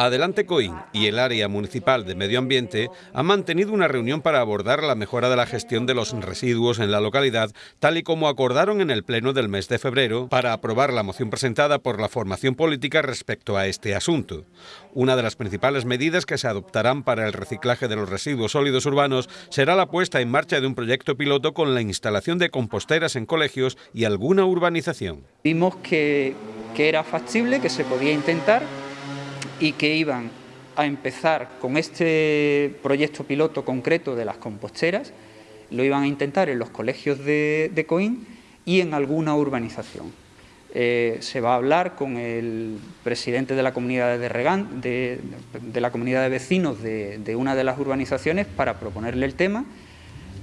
Adelante Coín y el área municipal de medio ambiente han mantenido una reunión para abordar la mejora de la gestión de los residuos en la localidad, tal y como acordaron en el pleno del mes de febrero para aprobar la moción presentada por la formación política respecto a este asunto. Una de las principales medidas que se adoptarán para el reciclaje de los residuos sólidos urbanos será la puesta en marcha de un proyecto piloto con la instalación de composteras en colegios y alguna urbanización. Vimos que, que era factible, que se podía intentar y que iban a empezar con este proyecto piloto concreto de las composteras, lo iban a intentar en los colegios de, de Coín y en alguna urbanización. Eh, se va a hablar con el presidente de la comunidad de, Regan, de, de la comunidad de vecinos de, una de las urbanizaciones para proponerle el tema,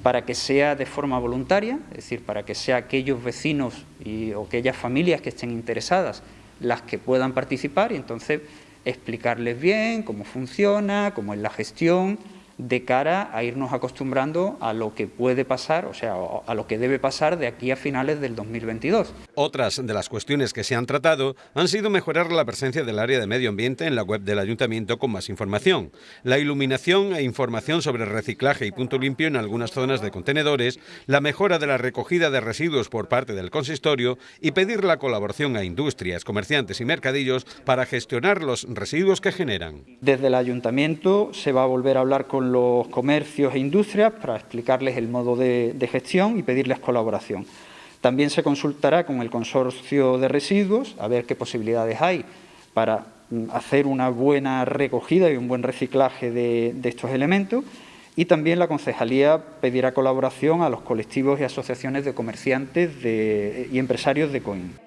para que sea de forma voluntaria, es decir, para que sea aquellos vecinos y, o aquellas familias que estén interesadas las que puedan participar y entonces explicarles bien cómo funciona, cómo es la gestión, de cara a irnos acostumbrando a lo que puede pasar, o sea, a lo que debe pasar de aquí a finales del 2022. Otras de las cuestiones que se han tratado han sido mejorar la presencia del área de medio ambiente en la web del Ayuntamiento con más información, la iluminación e información sobre reciclaje y punto limpio en algunas zonas de contenedores, la mejora de la recogida de residuos por parte del consistorio y pedir la colaboración a industrias, comerciantes y mercadillos para gestionar los residuos que generan. Desde el Ayuntamiento se va a volver a hablar con los comercios e industrias para explicarles el modo de, gestión y pedirles colaboración. También se consultará con el consorcio de residuos a ver qué posibilidades hay para mm, hacer una buena recogida y un buen reciclaje de, estos elementos y también la concejalía pedirá colaboración a los colectivos y asociaciones de comerciantes y empresarios de COIN.